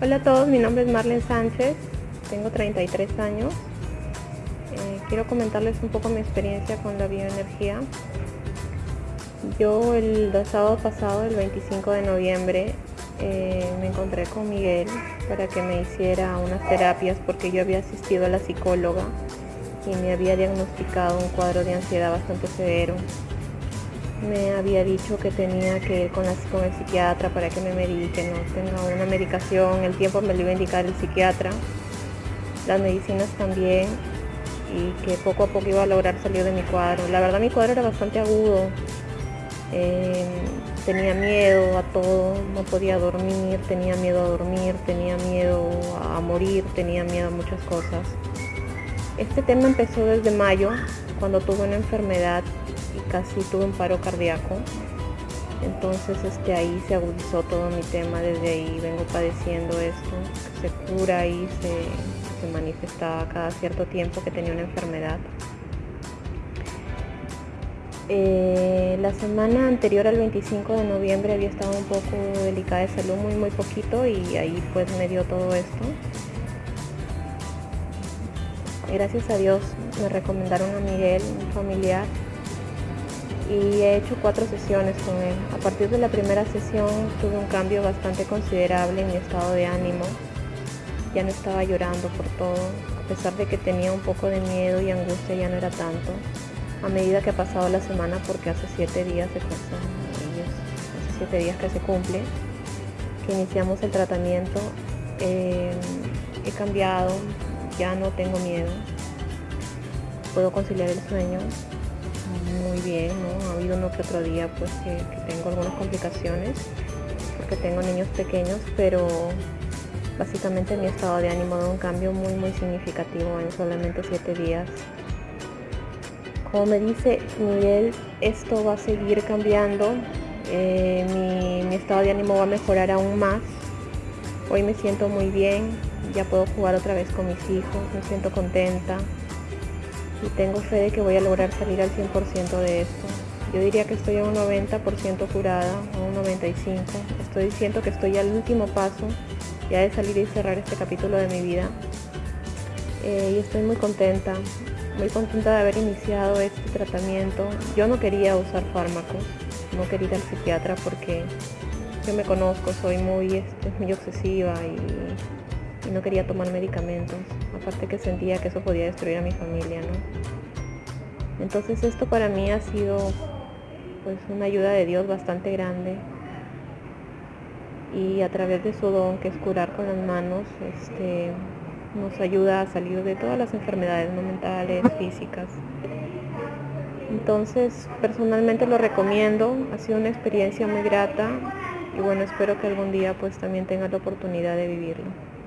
Hola a todos, mi nombre es Marlene Sánchez, tengo 33 años. Eh, quiero comentarles un poco mi experiencia con la bioenergía. Yo el sábado pasado, el 25 de noviembre, eh, me encontré con Miguel para que me hiciera unas terapias porque yo había asistido a la psicóloga y me había diagnosticado un cuadro de ansiedad bastante severo me había dicho que tenía que ir con, el psiquiatra para que me medique, no tenga una medicación, el tiempo me lo iba a indicar el psiquiatra, las medicinas también, y que poco a poco iba a lograr salir de mi cuadro. La verdad mi cuadro era bastante agudo, eh, tenía miedo a todo, no podía dormir, tenía miedo a dormir, tenía miedo a morir, tenía miedo a muchas cosas. Este tema empezó desde mayo, cuando tuve una enfermedad casi tuve un paro cardíaco. Entonces este, ahí se agudizó todo mi tema, desde ahí vengo padeciendo esto, se cura y se, se manifestaba cada cierto tiempo que tenía una enfermedad. Eh, la semana anterior al 25 de noviembre había estado un poco delicada de salud, muy muy poquito y ahí pues me dio todo esto. Gracias a Dios me recomendaron a Miguel, un familiar, y he hecho cuatro sesiones con él. A partir de la primera sesión tuve un cambio bastante considerable en mi estado de ánimo. Ya no estaba llorando por todo, a pesar de que tenía un poco de miedo y angustia ya no era tanto. A medida que ha pasado la semana, porque hace siete días se hace siete días que se cumple, que iniciamos el tratamiento, eh, he cambiado, ya no tengo miedo, puedo conciliar el sueño, muy bien, ¿no? Ha habido uno que otro día pues que, tengo algunas complicaciones porque tengo niños pequeños, pero básicamente mi estado de ánimo da un cambio muy muy significativo en solamente siete días. Como me dice Miguel, esto va a seguir cambiando, eh, mi estado de ánimo va a mejorar aún más. Hoy me siento muy bien, ya puedo jugar otra vez con mis hijos, me siento contenta, y tengo fe de que voy a lograr salir al 100% de esto. Yo diría que estoy a un 90% curada, a un 95%. Estoy diciendo que estoy al último paso ya de salir y cerrar este capítulo de mi vida. Eh, y estoy muy contenta, muy contenta de haber iniciado este tratamiento. Yo no quería usar fármacos, no quería ir al psiquiatra porque yo me conozco, soy muy, este, muy obsesiva y, y no quería tomar medicamentos aparte que sentía que eso podía destruir a mi familia, ¿no? Entonces esto para mí ha sido pues una ayuda de Dios bastante grande y a través de su don que es curar con las manos, este, nos ayuda a salir de todas las enfermedades mentales, físicas. Entonces personalmente lo recomiendo, ha sido una experiencia muy grata y bueno, espero que algún día pues también tenga la oportunidad de vivirlo.